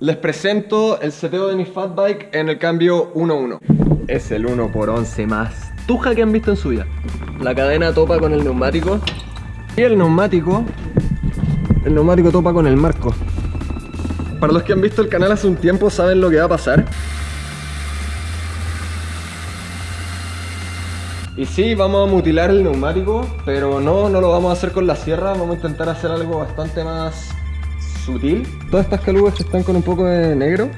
Les presento el seteo de mi fat bike en el cambio 1-1. Es el 1x11 más tuja que han visto en su vida. La cadena topa con el neumático y el neumático, el neumático topa con el marco. Para los que han visto el canal hace un tiempo saben lo que va a pasar. Y sí, vamos a mutilar el neumático, pero no, no lo vamos a hacer con la sierra, vamos a intentar hacer algo bastante más Todas estas calugas están con un poco de negro,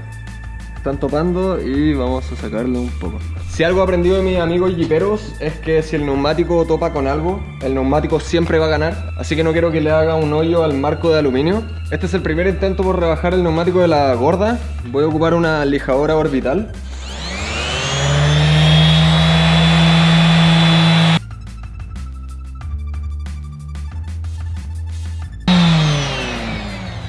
están topando y vamos a sacarlo un poco. Si algo he aprendido de mis amigos jiperos es que si el neumático topa con algo, el neumático siempre va a ganar. Así que no quiero que le haga un hoyo al marco de aluminio. Este es el primer intento por rebajar el neumático de la gorda. Voy a ocupar una lijadora orbital.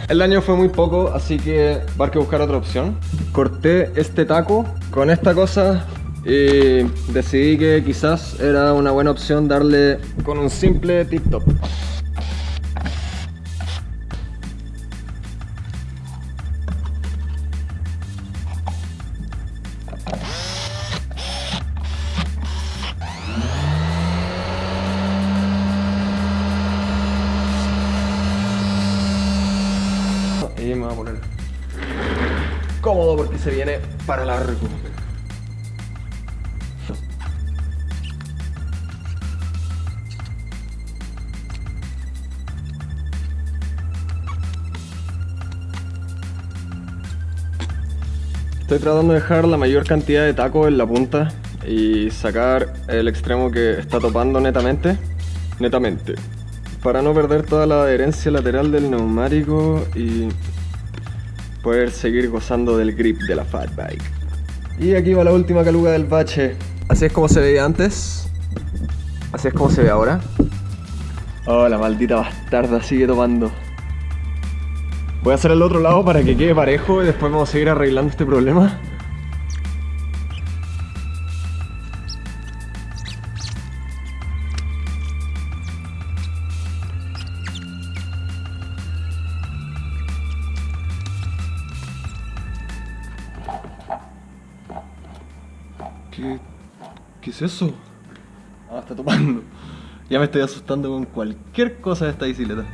El daño fue muy poco, así que va a que buscar otra opción. Corté este taco con esta cosa y decidí que quizás era una buena opción darle con un simple tip top. Y me voy a poner. Cómodo porque se viene para largo. Estoy tratando de dejar la mayor cantidad de taco en la punta y sacar el extremo que está topando netamente, netamente, para no perder toda la adherencia lateral del neumático y poder seguir gozando del grip de la fat bike. Y aquí va la última caluga del bache. Así es como se veía antes, así es como se ve ahora. Oh, la maldita bastarda sigue topando. Voy a hacer el otro lado para que quede parejo y después vamos a seguir arreglando este problema. ¿Qué, ¿Qué es eso? Ah, está topando. Ya me estoy asustando con cualquier cosa de esta bicicleta.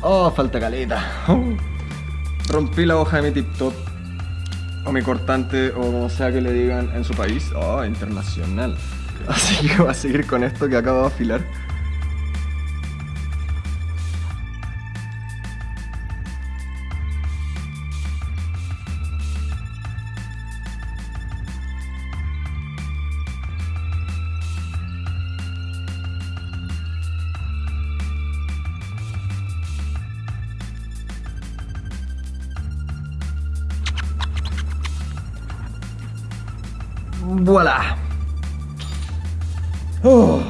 Oh, falta caleta. Rompí la hoja de mi tip top. O mi cortante, o como sea que le digan en su país. Oh, internacional. Así que voy a seguir con esto que acabo de afilar. Voilà. Oh.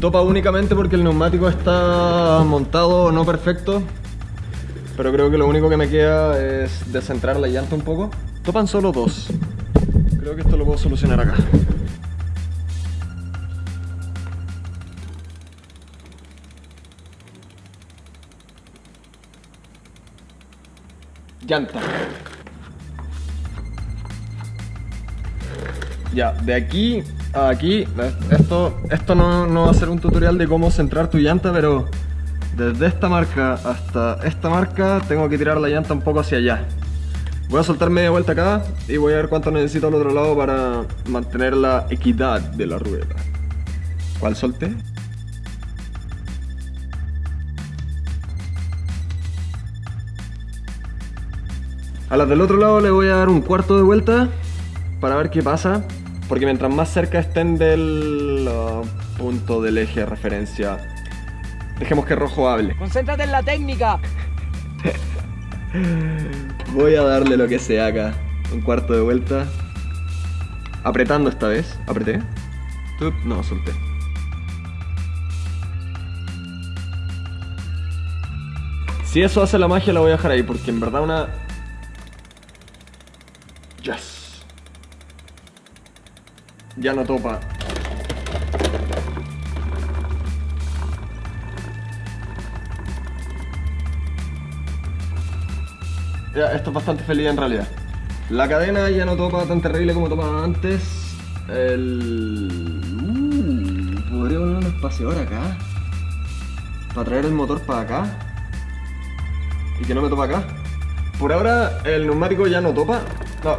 Topa únicamente porque el neumático está montado no perfecto. Pero creo que lo único que me queda es descentrar la llanta un poco. Topan solo dos. Creo que esto lo puedo solucionar acá. Llanta. Ya, de aquí a aquí, esto, esto no, no, va a ser un tutorial de cómo centrar tu llanta, pero desde esta marca hasta esta marca tengo que tirar la llanta un poco hacia allá. Voy a soltar media vuelta acá y voy a ver cuánto necesito al otro lado para mantener la equidad de la rueda. ¿Cuál solté? A las del otro lado le voy a dar un cuarto de vuelta para ver qué pasa. Porque mientras más cerca estén del uh, punto del eje de referencia, dejemos que rojo hable. Concéntrate en la técnica. voy a darle lo que sea acá. Un cuarto de vuelta. Apretando esta vez. Apreté. No, solté. Si eso hace la magia la voy a dejar ahí, porque en verdad una... Ya no topa. Ya, esto es bastante feliz en realidad. La cadena ya no topa tan terrible como topaba antes. El... Uh, podría poner un espaciador acá. Para traer el motor para acá. Y que no me topa acá. Por ahora el neumático ya no topa. No.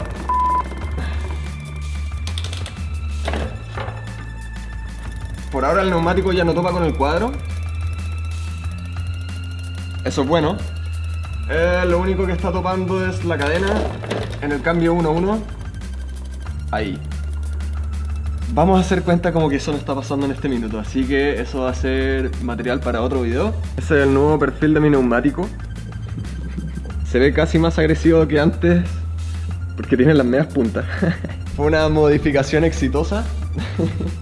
Por ahora el neumático ya no topa con el cuadro. Eso es bueno. Eh, lo único que está topando es la cadena en el cambio 1-1. Ahí. Vamos a hacer cuenta como que eso no está pasando en este minuto, así que eso va a ser material para otro video. Ese es el nuevo perfil de mi neumático. Se ve casi más agresivo que antes porque tiene las medias puntas. Fue una modificación exitosa.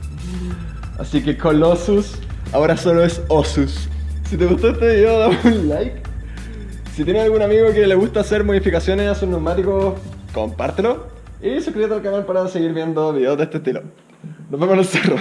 Así que Colossus ahora solo es Osus. Si te gustó este video, dame un like. Si tienes algún amigo que le gusta hacer modificaciones a sus neumáticos, compártelo. Y suscríbete al canal para seguir viendo videos de este estilo. Nos vemos en el cerro.